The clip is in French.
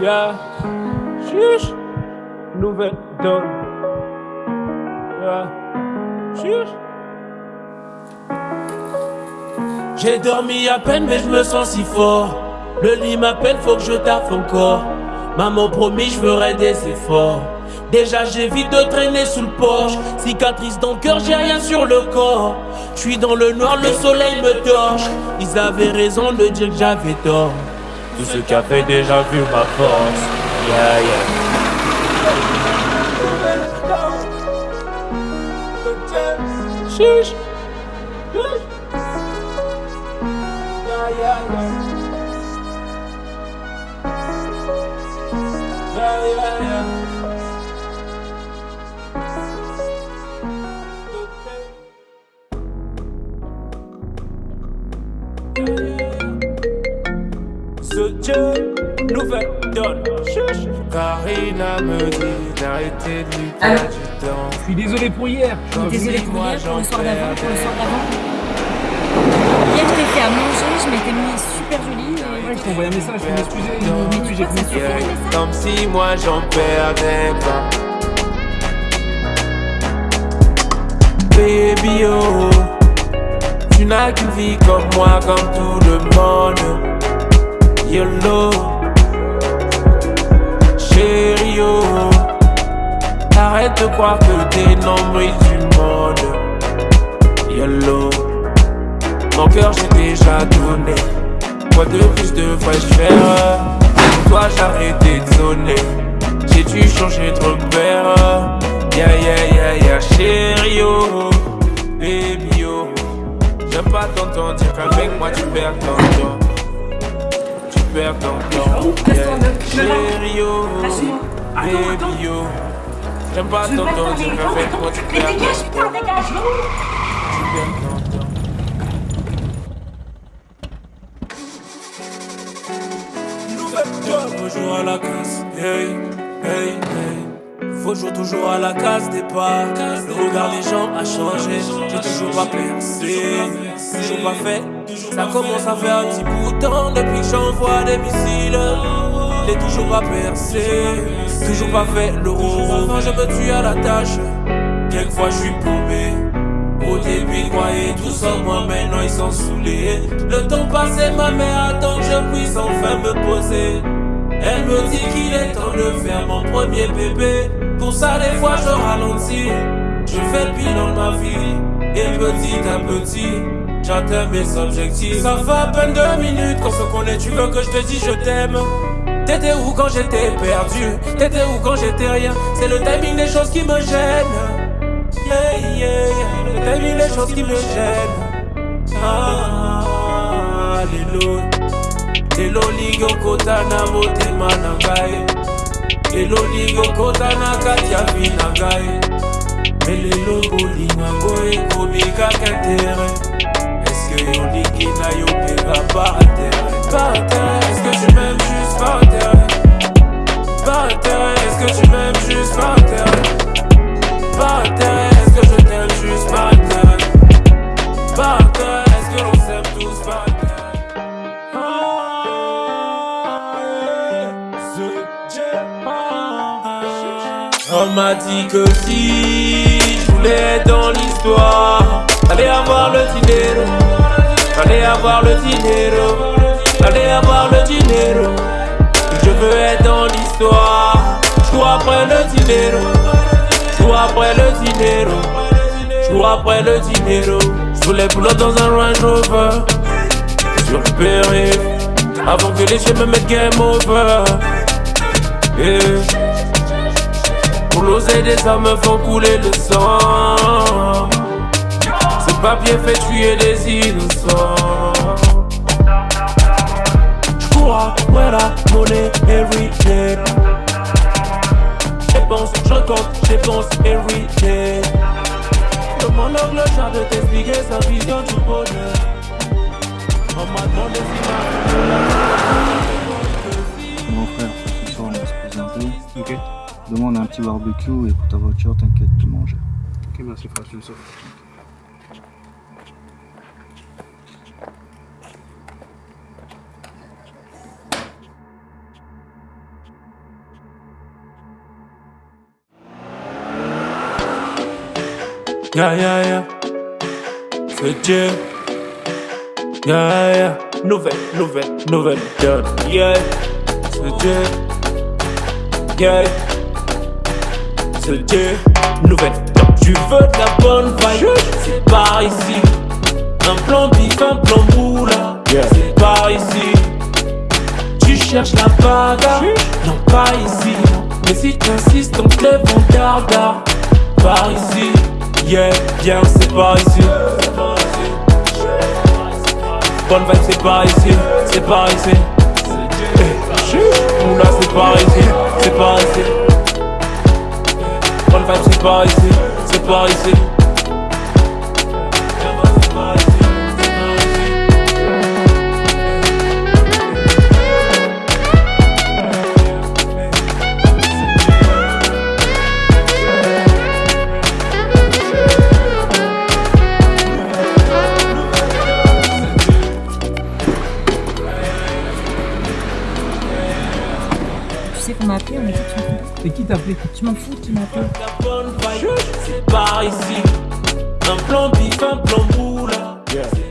Yeah, chuch, nouvelle donne. Yeah. J'ai dormi à peine, mais je me sens si fort. Le lit m'appelle, faut que je taffe encore. Maman promis, je ferai des efforts. Déjà j'évite de traîner sous le porche Cicatrice dans le cœur, j'ai rien sur le corps Je suis dans le noir, le soleil me torche Ils avaient raison de dire que j'avais tort Tout ce qui a fait déjà vu ma force Yeah yeah Chiche. Donne. Karina me dit d'arrêter de lui perdre du temps. Je suis désolé pour hier. Je suis désolée pour Moi, hier, pour le soir d'avant, pour le soir d'avant. Hier, je t'ai fait à manger, je m'étais mis super jolie. et Ouais, je t'ai envoyé un message, je m'excusais. Mais tu j'ai super Comme si moi j'en perdais pas. Baby oh, tu n'as qu'une vie comme moi, comme tout le monde. YOLO, arrête de croire que t'es nombril du monde. YOLO, mon cœur j'ai déjà donné. Quoi de plus devrais-je faire Pour toi j'ai arrêté de J'ai dû changer de repère? Yeah yeah yeah yeah chérie oh Baby oh J'aime pas t'entendre dire qu'avec moi tu perds ton temps perds ton temps Baby J'aime pas qu'avec moi tu perds putain, dégage tu perds ton temps Faut jouer à la case, hey, hey, hey. Faut jouer toujours à la case départ. Le regard des gens a changé. J'ai toujours pas percé, toujours pas fait. Ça commence à faire un petit bout de temps depuis que j'envoie des missiles. J'ai toujours pas percé, toujours pas fait le rôle. Enfin, je me tue à la tâche. Quelquefois, je suis paumé. Au début, ils croyaient tous en moi, maintenant ils sont saoulés. Le temps passé, ma mère attend que je puisse enfin me poser. Elle me dit qu'il est temps de faire mon premier bébé. Pour ça, des fois, je ralentis. Je fais le bilan de ma vie. Et petit à petit, j'atteins mes objectifs. Ça fait à peine deux minutes qu'on se connaît. Tu veux que je te dise je t'aime? T'étais où quand j'étais perdu? T'étais où quand j'étais rien? C'est le timing des choses qui me gênent. Yeah, yeah, yeah. Le timing des choses qui me gênent. Ah, alléluia. Elo ligo kotana motema na ngai elo ligo kotana kati na ngai elelo bolingo yo mpenga par intere par intere eske tu m'aimes juste par intere par intere eske tu m'aimes juste par intere par intere est-ce que je t'aime juste par intere par intere est-ce que l'on s'aime tous par intere On m'a dit que si je voulais être dans l'histoire, fallait avoir le dinero, fallait avoir le dinero, fallait avoir le dinero. Je veux être dans l'histoire, je après le dinero, je après le dinero, je après le dinero. Je voulais pull dans un Range Rover, sur le avant que les chiens me mettent game over. Yeah. Pour l'oser des hommes font couler le sang papier fait tuer des innocents J'cours après la monnaie every day J'pense, j'compte, j'pense every day Demande au clochard de t'expliquer sa vision du bonheur On m'a demandé si Mon frère, ce soir on va se poser un peu. Ok. A un petit barbecue et pour ta voiture, t'inquiète, tu manges. Ok, merci frère, je le sauve. Yeah, yeah, yeah. C'est Dieu. Yeah, yeah. Nouvelle, nouvelle, nouvelle donne. Yeah. C'est Dieu. Yeah. C'est Dieu. Nouvelle. Tu veux de la bonne vibe, c'est par ici. Un plan bif, un plan moula, Yeah. c'est par ici. Tu cherches la bagarre, non pas ici. Mais si t'insistes, on te lève en garde Par ici, Yeah, bien, c'est par ici. bonne vibe, c'est par ici, c'est par ici. Eh, Moula, c'est par ici, c'est par ici. Bonne vibe, c'est par ici, c'est par ici. Sais qu'on m'a appelé, on m'a dit tu m'en fous. Et qui t'a appelé Tu m'en fous, tu m'as appelé. La bonne vibe, c'est par ici. Un plan bif, un plan moula. Yeah.